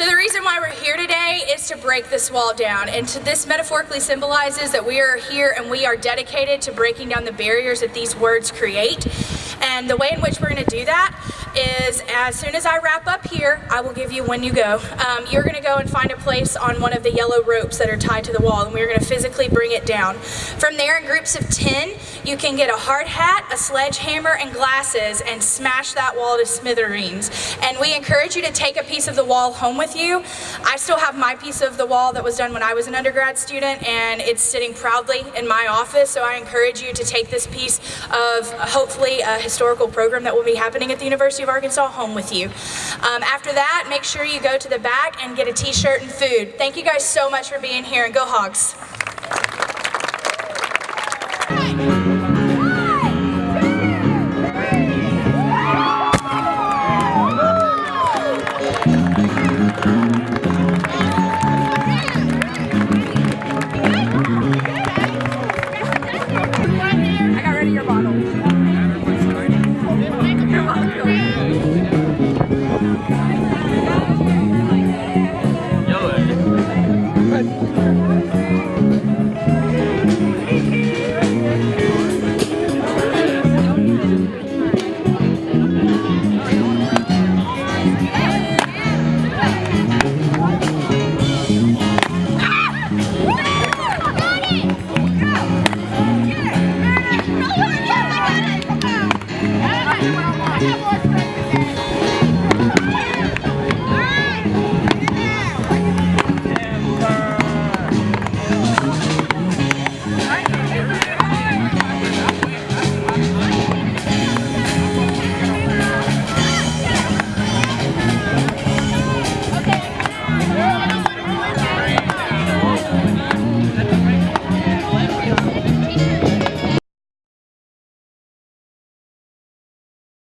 So the reason why we're here today is to break this wall down. And to, this metaphorically symbolizes that we are here and we are dedicated to breaking down the barriers that these words create. And the way in which we're going to do that is as soon as I wrap up here, I will give you when you go. Um, you're going to go and find a place on one of the yellow ropes that are tied to the wall and we're going to physically bring it down. From there in groups of 10, you can get a hard hat, a sledgehammer, and glasses and smash that wall to smithereens. And we encourage you to take a piece of the wall home with you. I still have my piece of the wall that was done when I was an undergrad student and it's sitting proudly in my office. So I encourage you to take this piece of hopefully a historical program that will be happening at the University of Arkansas home with you. Um, after that, make sure you go to the back and get a t-shirt and food. Thank you guys so much for being here and go Hogs.